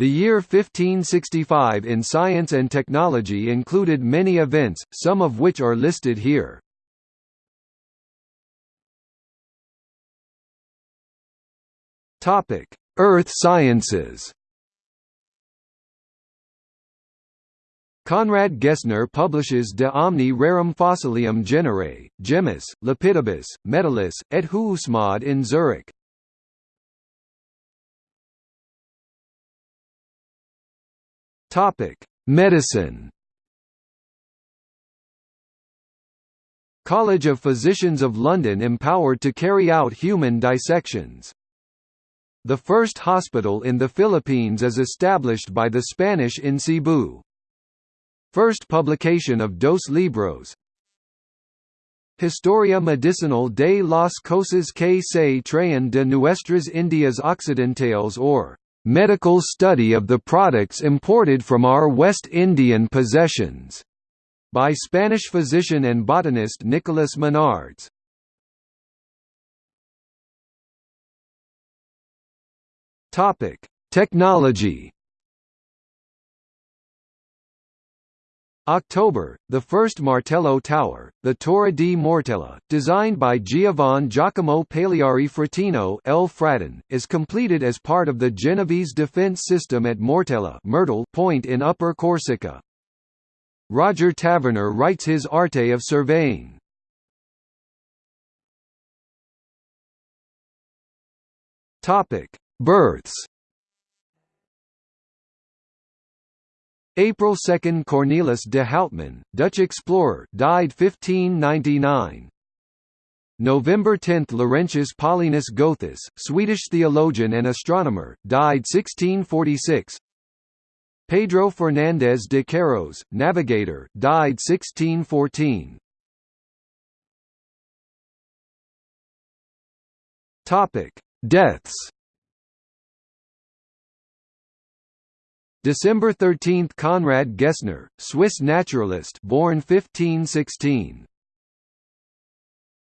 The year 1565 in science and technology included many events, some of which are listed here. Topic: Earth sciences. Conrad Gessner publishes De omni rerum fossilium genere, gemmis, lapidibus, metallis, et huiusmodi in Zurich. Topic: Medicine. College of Physicians of London empowered to carry out human dissections. The first hospital in the Philippines is established by the Spanish in Cebu. First publication of Dos Libros Historia Medicinal de las Cosas que se traen de Nuestras Indias Occidentales or medical study of the products imported from our West Indian possessions, by Spanish physician and botanist Nicolas Monardes. Technology October, the first Martello Tower, the Torre di Mortella, designed by Giovanni Giacomo Paleari Fratino Fratin, is completed as part of the Genovese defense system at Mortella Myrtle Point in Upper Corsica. Roger Taverner writes his Arte of Surveying. Births April 2 Cornelis de Houtman, Dutch explorer died 1599. November 10 Laurentius Paulinus Gothus, Swedish theologian and astronomer, died 1646. Pedro Fernandez de Queiroz, navigator, died 1614. Topic: Deaths December 13 – Conrad Gessner, Swiss naturalist born 1516.